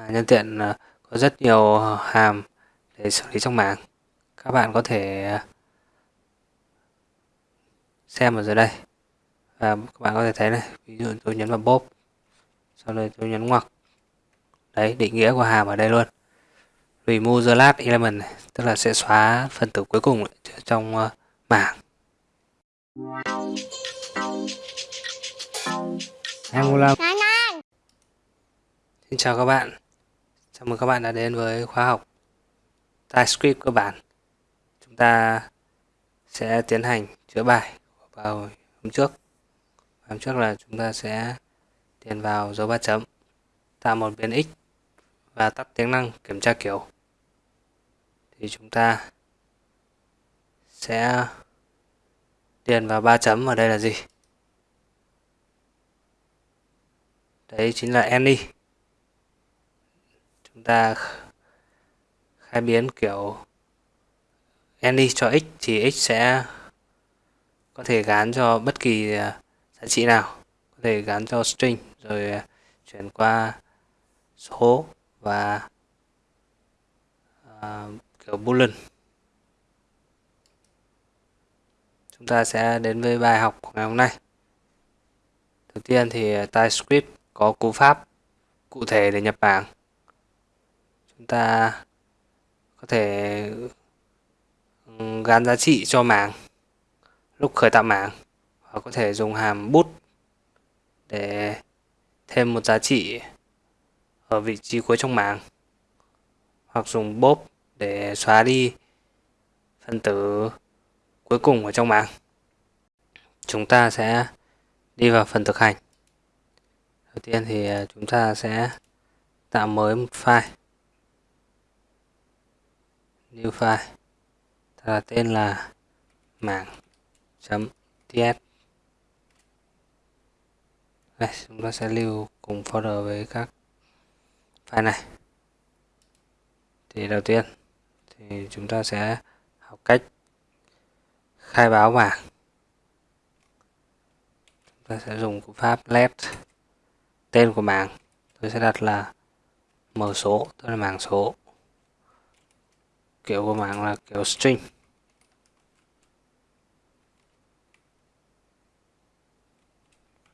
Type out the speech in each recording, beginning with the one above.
À, nhân tiện à, có rất nhiều hàm để xử lý trong mảng. Các bạn có thể à, xem ở dưới đây. Và các bạn có thể thấy này, ví dụ tôi nhấn vào bốp, sau đây tôi nhấn ngoặc. Đấy, định nghĩa của hàm ở đây luôn. Remove the last element này, tức là sẽ xóa phần tử cuối cùng trong uh, mảng. Angular Xin chào các bạn Chào mừng các bạn đã đến với khóa học TypeScript cơ bản. Chúng ta sẽ tiến hành chữa bài vào hôm trước. Hôm trước là chúng ta sẽ điền vào dấu ba chấm, tạo một biến x và tắt tính năng kiểm tra kiểu. Thì chúng ta sẽ điền vào ba chấm ở đây là gì? Đấy chính là any chúng ta khai biến kiểu any cho x thì x sẽ có thể gán cho bất kỳ à, giá trị nào. Có thể gán cho string rồi à, chuyển qua số và uh, kiểu boolean. Chúng ta sẽ đến với bài học của ngày hôm nay. Đầu tiên thì TypeScript có cú pháp cụ thể để nhập bảng chúng ta có thể ừ, gắn giá trị cho mảng, lúc khởi tạo mảng. Hoặc có thể dùng hàm bút để thêm một giá trị ở vị trí cuối trong mảng. Hoặc dùng bốp để xóa đi phân tử cuối cùng ở trong mảng. Chúng ta sẽ đi vào phần thực hành. Đầu tiên thì à, chúng ta sẽ tạo mới một file new file. Ta tên là mảng chấm ts đây, chúng ta sẽ lưu cùng folder với các file này. Thì đầu tiên, thì chúng ta sẽ học cách khai báo mảng. Chúng ta sẽ dùng cú pháp let tên của mảng. Tôi sẽ đặt là mở số, tức là mảng số kiểu của mạng là kiểu string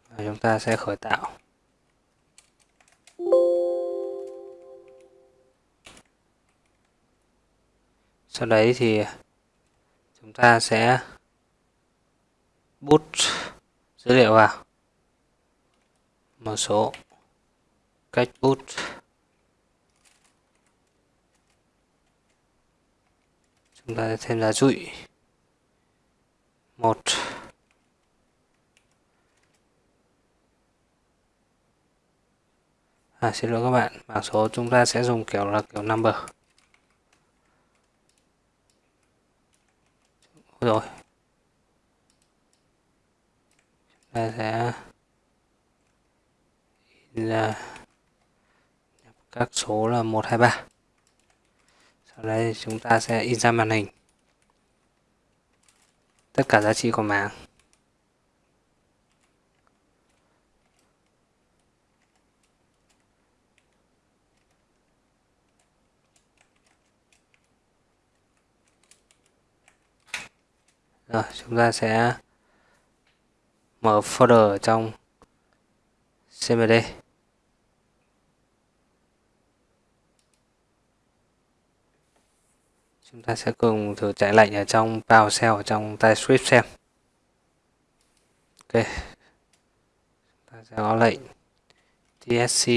và chúng ta sẽ khởi tạo. Sau đấy thì chúng ta sẽ bút dữ liệu vào. Một số cách bút. Chúng ta thêm giá trụi một. À, xin lỗi các bạn bảng số chúng ta sẽ dùng kiểu là kiểu number. Rồi. Chúng ta sẽ là các số là 123 sau đây chúng ta sẽ in ra màn hình. Tất cả giá trị của mảng rồi, chúng ta sẽ mở folder trong cmd chúng ta sẽ cùng thử chạy lệnh ở trong PowerShell ở trong TypeScript xem. Ok. Ta sẽ có lệnh tsc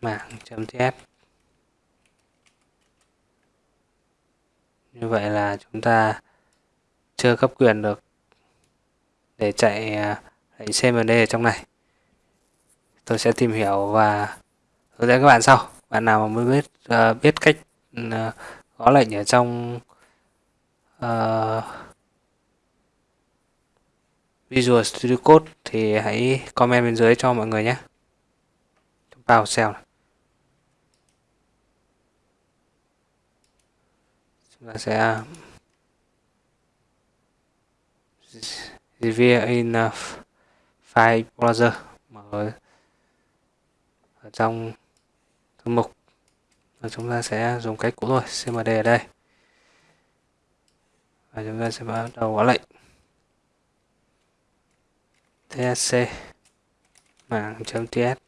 mạng.ts như vậy là chúng ta chưa cấp quyền được để chạy à, lệnh cmd ở trong này. Tôi sẽ tìm hiểu và hướng dẫn các bạn sau bạn nào mà mới biết uh, biết cách ừ, uh, gõ lệnh ở trong uh, Visual Studio Code thì hãy comment bên dưới cho mọi người nhé. Chúng ta vào xem chúng ta sẽ review in uh, file browser. Mở ở trong mục. Và chúng ta sẽ dùng cách cũ thôi cmd ở đây. Và chúng ta sẽ bắt đầu gõ lệnh. Tsc mạng.ts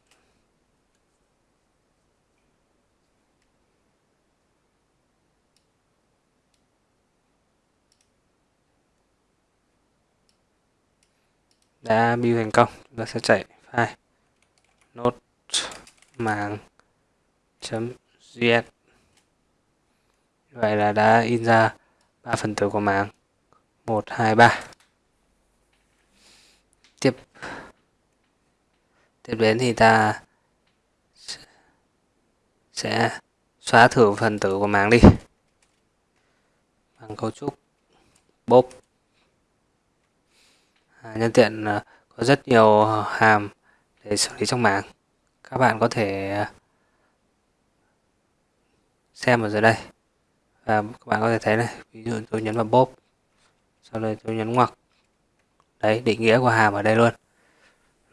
đã build thành công, chúng ta sẽ chạy file. Nốt mạng js vậy là đã in ra ba phần tử của mạng một hai ba. Tiếp. Tiếp đến thì ta sẽ xóa thử phần tử của mạng đi. Bằng cấu trúc bốp. À, nhân tiện à, có rất nhiều hàm để xử lý trong mạng các bạn có thể à, xem ở dưới đây. Và các bạn có thể thấy này ví dụ tôi nhấn vào bóp sau đây tôi nhấn ngoặc. Đấy định nghĩa của hàm ở đây luôn.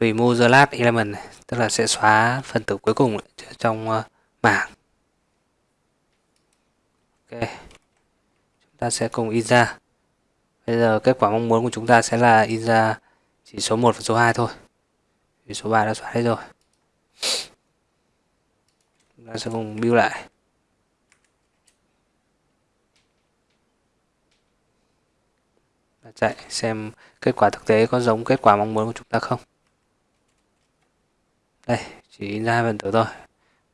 Remove the last element này, tức là sẽ xóa phần tử cuối cùng trong uh, mảng. Ok. Chúng ta sẽ cùng in ra. Bây giờ kết quả mong muốn của chúng ta sẽ là in ra chỉ số 1 và số 2 thôi. Vì số 3 đã xóa hết rồi. Chúng ta sẽ cùng build lại. Chạy xem kết quả thực tế có giống kết quả mong muốn của chúng ta không. Đây, chỉ in ra hai phần tử thôi.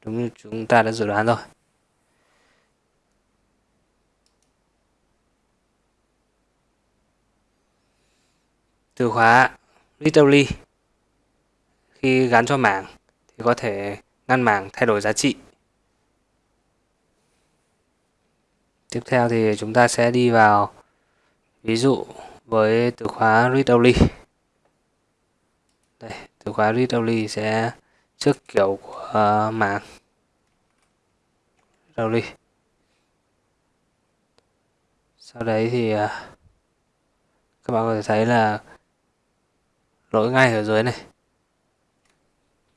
Đúng như chúng ta đã dự đoán rồi. Từ khóa literally, khi gắn cho mảng thì có thể ngăn mảng thay đổi giá trị. Tiếp theo thì chúng ta sẽ đi vào ví dụ với từ khóa read only. Đây từ khóa read only sẽ trước kiểu của uh, read only. Sau đấy thì uh, các bạn có thể thấy là lỗi ngay ở dưới này.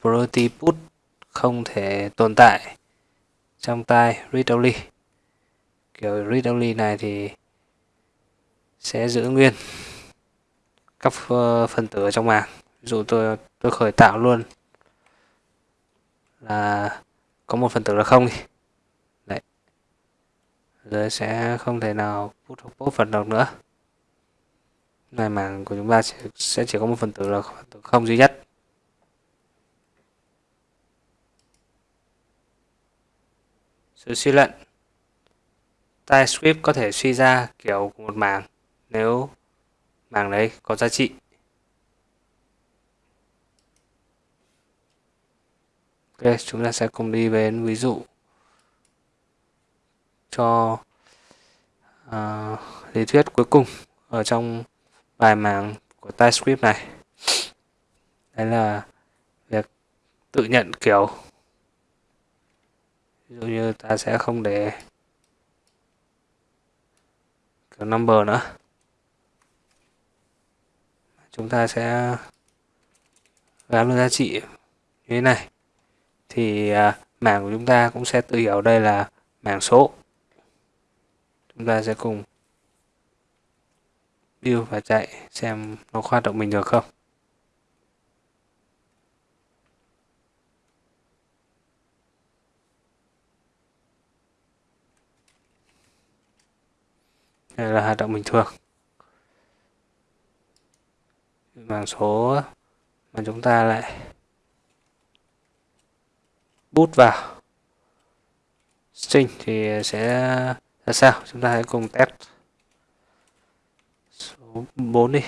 Priority put không thể tồn tại trong tay read only. Kiểu read only này thì sẽ giữ nguyên các ờ, phần tử ở trong màng. Ví dụ tôi tôi khởi tạo luôn là có một phần tử là không đi. Đấy. Rồi sẽ không thể nào put hoặc pop phần độc nữa. Này mảng của chúng ta sẽ chỉ có một phần tử là phần tử không duy nhất. Sự suy luận. TypeScript có thể suy ra kiểu của một mảng nếu mảng đấy có giá trị. Ok, chúng ta sẽ cùng đi đến ví dụ cho uh, lý thuyết cuối cùng ở trong bài mảng của TypeScript này. Đấy là việc tự nhận kiểu. Ví dụ như ta sẽ không để kiểu number nữa chúng ta sẽ gắn giá trị như thế này. Thì à, mảng của chúng ta cũng sẽ tự hiểu đây là mảng số. Chúng ta sẽ cùng build và chạy xem nó hoạt động bình thường không. Đây là hoạt động bình thường mảng số mà chúng ta lại bút vào. String thì sẽ ra sao? Chúng ta hãy cùng test số 4 đi.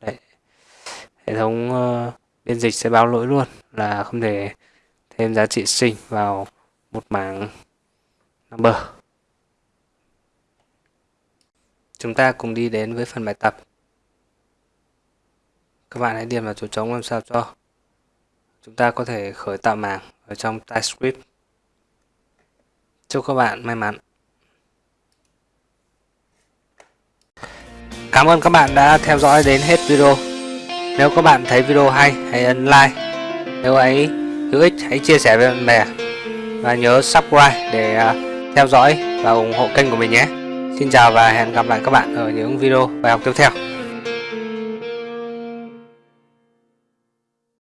Đấy. hệ thống uh, biên dịch sẽ báo lỗi luôn là không thể thêm giá trị string vào một mảng number. Chúng ta cùng đi đến với phần bài tập. Các bạn hãy điền vào chỗ trống làm sao cho chúng ta có thể khởi tạo mảng ở trong TypeScript. Chúc các bạn may mắn. Cảm ơn các bạn đã theo dõi đến hết video. Nếu các bạn thấy video hay, hãy ấn like. Nếu ấy hữu ích, hãy chia sẻ với bạn bè. Và nhớ subscribe để à, theo dõi và ủng hộ kênh của mình nhé. Xin chào và hẹn gặp lại các bạn ở những video bài học tiếp theo.